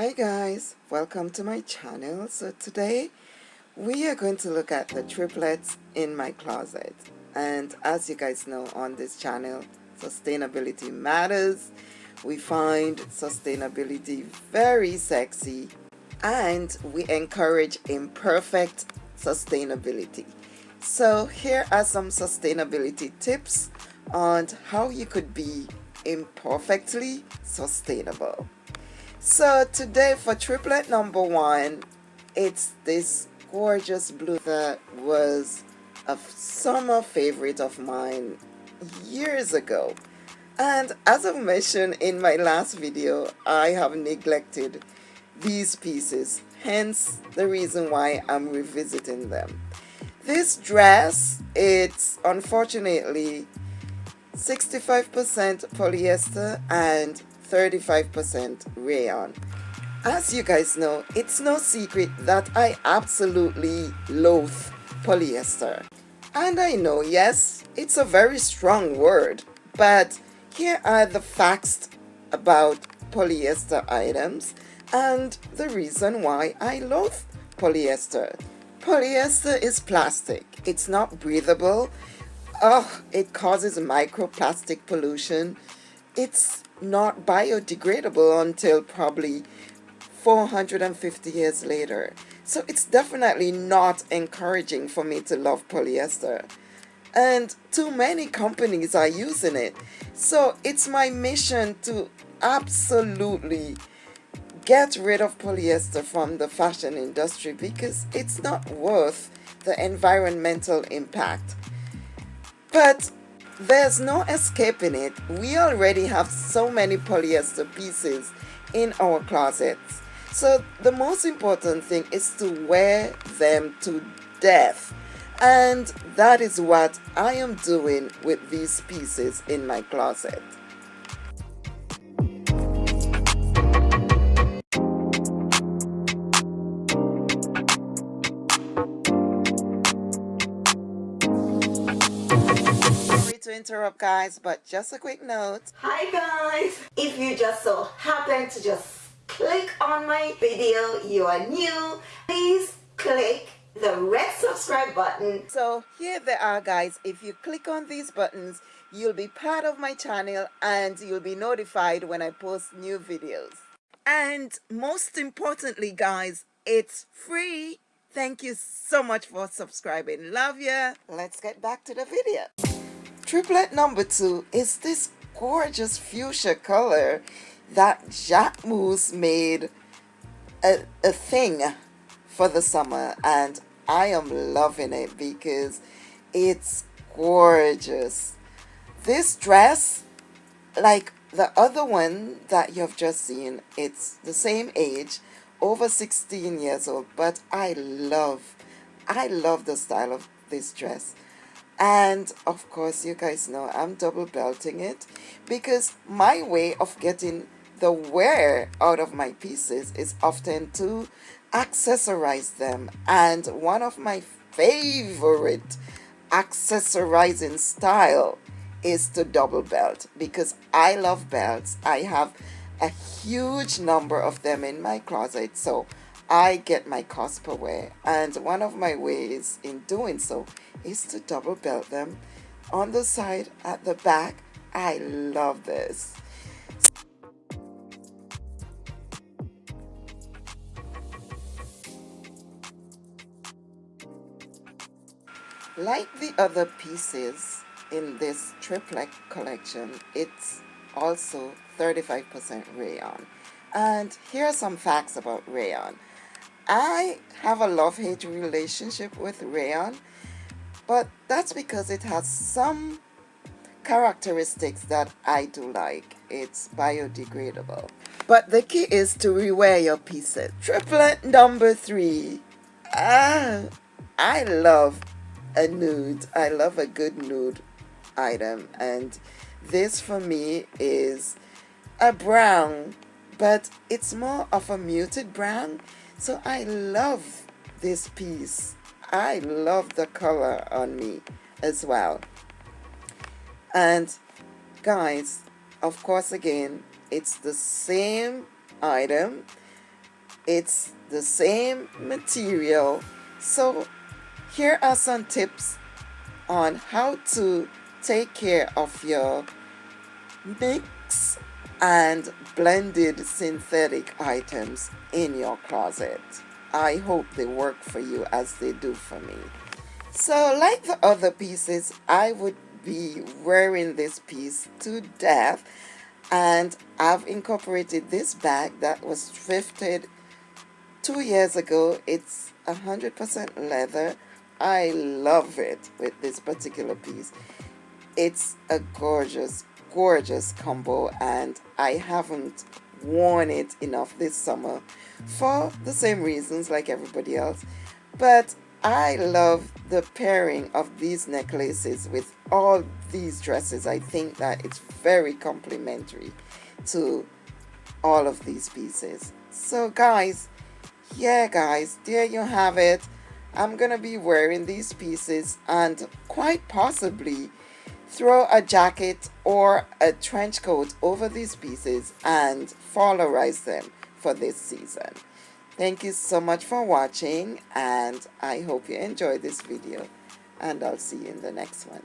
Hi guys, welcome to my channel. So today we are going to look at the triplets in my closet. And as you guys know on this channel, sustainability matters. We find sustainability very sexy and we encourage imperfect sustainability. So here are some sustainability tips on how you could be imperfectly sustainable. So today for triplet number one, it's this gorgeous blue that was a summer favorite of mine years ago. And as I've mentioned in my last video, I have neglected these pieces, hence the reason why I'm revisiting them. This dress, it's unfortunately 65% polyester and 35% rayon. As you guys know, it's no secret that I absolutely loathe polyester. And I know, yes, it's a very strong word, but here are the facts about polyester items and the reason why I loathe polyester. Polyester is plastic. It's not breathable oh, it causes microplastic pollution. It's not biodegradable until probably 450 years later. So it's definitely not encouraging for me to love polyester. And too many companies are using it. So it's my mission to absolutely get rid of polyester from the fashion industry because it's not worth the environmental impact. But there's no escaping it. We already have so many polyester pieces in our closets. So the most important thing is to wear them to death. And that is what I am doing with these pieces in my closet. To interrupt guys but just a quick note. Hi guys. If you just so happen to just click on my video you are new please click the red subscribe button. So here they are guys. If you click on these buttons you'll be part of my channel and you'll be notified when I post new videos. And most importantly guys it's free. Thank you so much for subscribing. Love ya. Let's get back to the video Triplet number two is this gorgeous fuchsia color that Jacquemus made a, a thing for the summer and I am loving it because it's gorgeous. This dress, like the other one that you've just seen, it's the same age, over 16 years old, but I love, I love the style of this dress and of course you guys know I'm double belting it because my way of getting the wear out of my pieces is often to accessorize them. And one of my favorite accessorizing style is to double belt because I love belts. I have a huge number of them in my closet. So I get my cost per wear and one of my ways in doing so is to double belt them on the side at the back. I love this. Like the other pieces in this triplet collection it's also 35% rayon. And here are some facts about rayon I have a love-hate relationship with rayon, but that's because it has some characteristics that I do like. It's biodegradable. But the key is to rewear your pieces. Triplet number three. Ah, I love a nude. I love a good nude item. And this for me is a brown, but it's more of a muted brown. So I love this piece. I love the color on me as well. And guys, of course again, it's the same item, it's the same material so here are some tips on how to take care of your mix and blended synthetic items in your closet. I hope they work for you as they do for me. So like the other pieces, I would be wearing this piece to death and I've incorporated this bag that was thrifted two years ago. It's 100% leather. I love it with this particular piece. It's a gorgeous, gorgeous combo and I haven't worn it enough this summer for the same reasons like everybody else. But I love the pairing of these necklaces with all these dresses. I think that it's very complementary to all of these pieces. So guys, yeah guys, there you have it. I'm to be wearing these pieces and quite possibly throw a jacket or a trench coat over these pieces and fallerize them for this season. Thank you so much for watching and I hope you enjoyed this video and I'll see you in the next one.